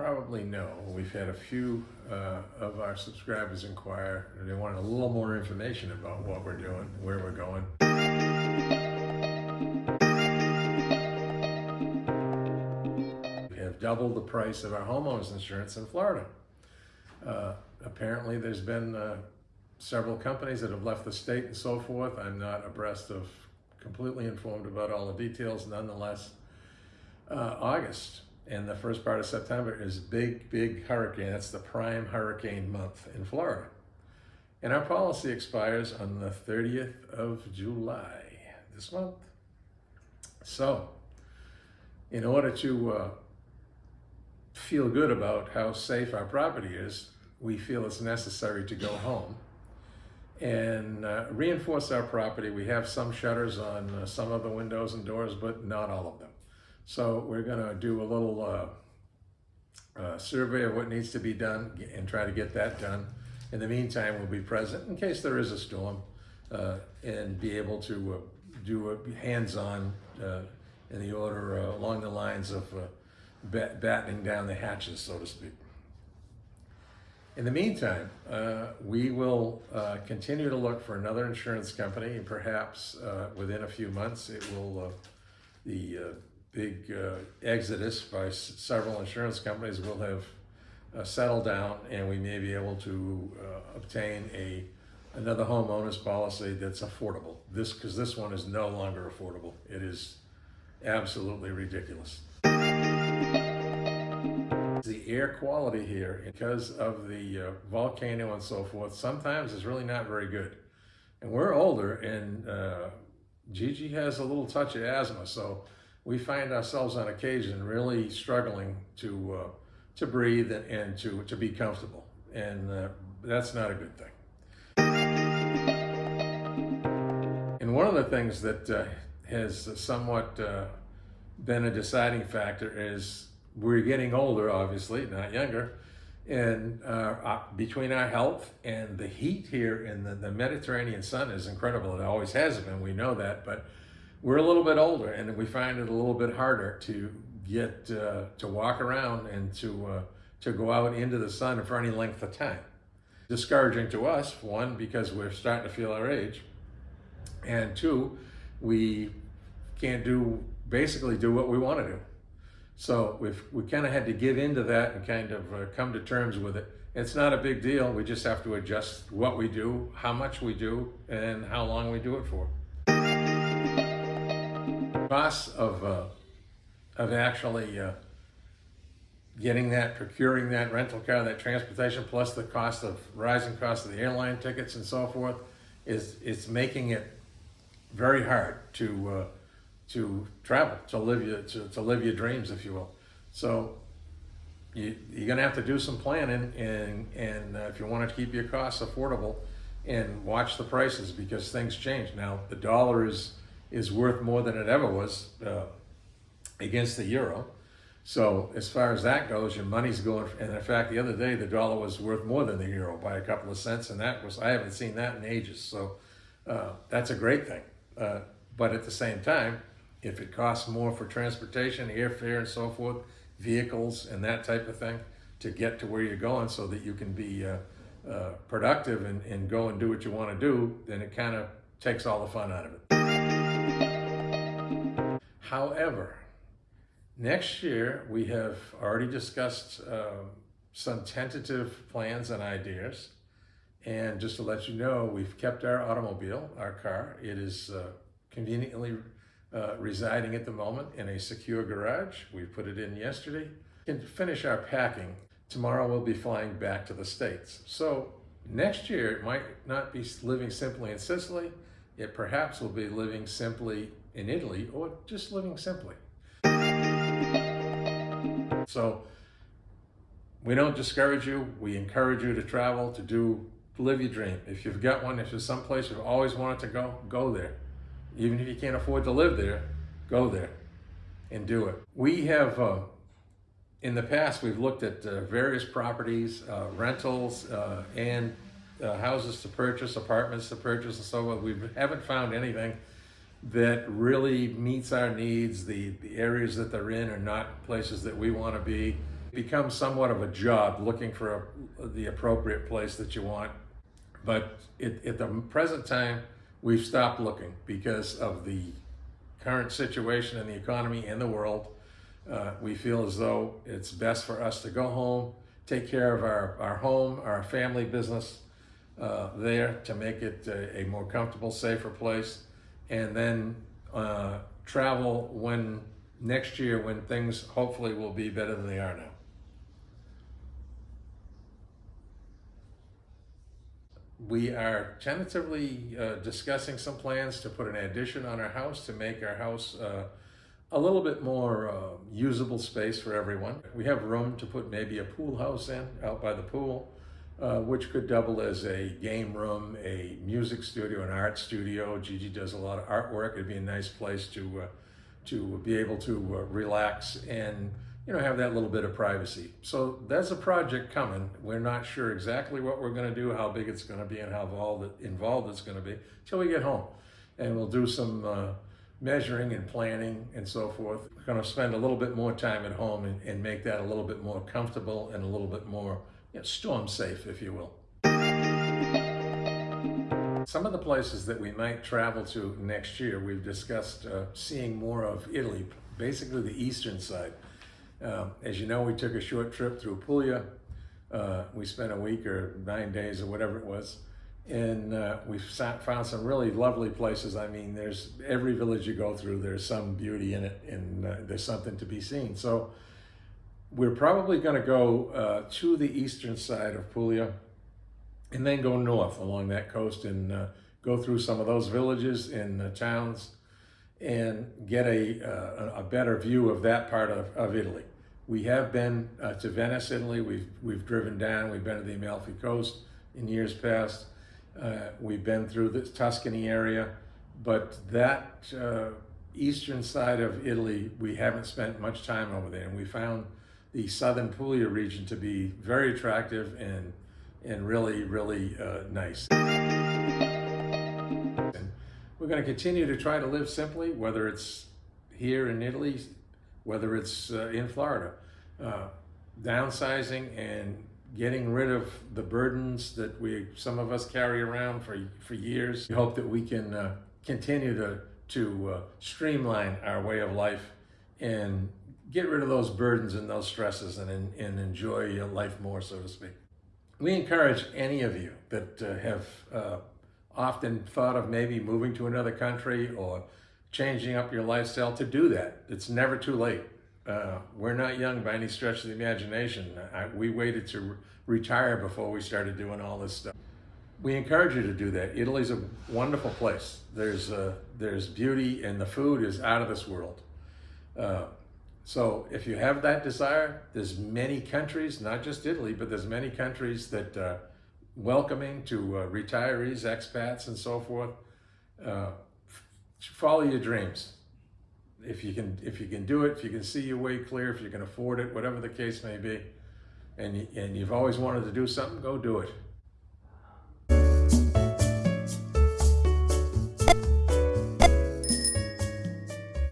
probably know, we've had a few uh, of our subscribers inquire, they wanted a little more information about what we're doing, where we're going. We have doubled the price of our homeowners insurance in Florida. Uh, apparently, there's been uh, several companies that have left the state and so forth. I'm not abreast of, completely informed about all the details. Nonetheless, uh, August and the first part of September is big, big hurricane. That's the prime hurricane month in Florida. And our policy expires on the 30th of July, this month. So, in order to uh, feel good about how safe our property is, we feel it's necessary to go home and uh, reinforce our property. We have some shutters on uh, some of the windows and doors, but not all of them. So we're going to do a little uh, uh, survey of what needs to be done and try to get that done. In the meantime, we'll be present in case there is a storm uh, and be able to uh, do a hands-on uh, in the order uh, along the lines of bat battening down the hatches, so to speak. In the meantime, uh, we will uh, continue to look for another insurance company and perhaps uh, within a few months it will, the big uh, exodus by several insurance companies will have uh, settled down and we may be able to uh, obtain a another homeowner's policy that's affordable. This because this one is no longer affordable. It is absolutely ridiculous. The air quality here, because of the uh, volcano and so forth, sometimes is really not very good. And we're older and uh, Gigi has a little touch of asthma, so we find ourselves on occasion really struggling to uh, to breathe and, and, to to be comfortable, and uh, that's not a good thing. And one of the things that uh, has somewhat uh, been a deciding factor is we're getting older, obviously, not younger, and uh, between our health and the heat here in the, the Mediterranean sun is incredible. It always has been, we know that, but we're a little bit older and we find it a little bit harder to get uh, to walk around and to uh, to go out into the sun for any length of time. Discouraging to us, one, because we're starting to feel our age, and two, we can't do basically do what we want to do. So we've we kind of had to give into that and kind of uh, come to terms with it. It's not a big deal. We just have to adjust what we do, how much we do, and how long we do it for costs of, uh, of actually uh, getting that, procuring that rental car, that transportation, plus the cost of rising cost of the airline tickets and so forth, is it's making it very hard to uh, to travel, to live your to, to live your dreams, if you will. So you, you're going to have to do some planning, and and uh, if you want to keep your costs affordable, and watch the prices because things change. Now the dollar is is worth more than it ever was uh, against the euro. So as far as that goes, your money's going, and in fact, the other day, the dollar was worth more than the euro by a couple of cents, and that was, I haven't seen that in ages. So uh, that's a great thing. Uh, but at the same time, if it costs more for transportation, airfare and so forth, vehicles and that type of thing to get to where you're going so that you can be uh, uh productive and, and go and do what you want to do, then it kind of takes all the fun out of it. However, next year we have already discussed uh, some tentative plans and ideas. And just to let you know, we've kept our automobile, our car. It is uh, conveniently uh, residing at the moment in a secure garage. We put it in yesterday. And to finish our packing, tomorrow we'll be flying back to the States. So next year, it might not be living simply in Sicily. It perhaps will be living simply in Italy or just living simply. So we don't discourage you. We encourage you to travel, to do, live your dream. If you've got one, if there's some place you've always wanted to go, go there. Even if you can't afford to live there, go there and do it. We have, uh, in the past, we've looked at uh, various properties, uh, rentals, uh, and uh, houses to purchase, apartments to purchase, and so on. We haven't found anything that really meets our needs. The, the areas that they're in are not places that we want to be. It becomes somewhat of a job looking for a, the appropriate place that you want. But it, at the present time, we've stopped looking because of the current situation in the economy and the world. Uh, we feel as though it's best for us to go home, take care of our, our home, our family business uh, there to make it a, a, more comfortable, safer place, and then uh, travel when next year when things hopefully will be better than they are now. We are tentatively uh, discussing some plans to put an addition on our house to make our house uh, a little bit more uh, usable space for everyone. We have room to put maybe a pool house in out by the pool, uh, which could double as a game room, a music studio, an art studio. Gigi does a lot of artwork. It'd be a nice place to uh, to be able to uh, relax and you know have that little bit of privacy. So that's a project coming. We're not sure exactly what we're going to do, how big it's going to be, and how involved it's going to be until we get home, and we'll do some uh, measuring and planning and so forth. We're going to spend a little bit more time at home and, and make that a little bit more comfortable and a little bit more you know, storm safe, if you will. Some of the places that we might travel to next year, we've discussed uh, seeing more of Italy, basically the eastern side. Um, as you know, we took a short trip through Puglia. Uh, we spent a week or nine days or whatever it was. And uh, we found some really lovely places. I mean, there's every village you go through, there's some beauty in it and uh, there's something to be seen. So we're probably going to go uh, to the eastern side of Puglia and then go north along that coast and uh, go through some of those villages and uh, towns and get a, uh, a better view of that part of, of Italy. We have been uh, to Venice, Italy. We've, we've driven down. We've been to the Amalfi Coast in years past. Uh, we've been through the Tuscany area, but that eastern side of Italy, we haven't spent much time over there. And we found the southern Puglia region to be very attractive and and really, really uh, nice. And we're going to continue to try to live simply, whether it's here in Italy, whether it's uh, in Florida. Uh, downsizing and getting rid of the burdens that we some of us carry around for for years. We hope that we can uh, continue to to uh, streamline our way of life and get rid of those burdens and those stresses and and enjoy life more, so to speak. We encourage any of you that uh, have uh, often thought of maybe moving to another country or changing up your lifestyle to do that. It's never too late. Uh, we're not young by any stretch of the imagination. I, we waited to re retire before we started doing all this stuff. We encourage you to do that. Italy's a wonderful place. There's, uh, there's beauty and the food is out of this world. Uh, so if you have that desire, there's many countries, not just Italy, but there's many countries that are welcoming to uh, retirees, expats, and so forth. Uh, follow your dreams. If you can, if you can do it, if you can see your way clear, if you can afford it, whatever the case may be, and and you've always wanted to do something, go do it.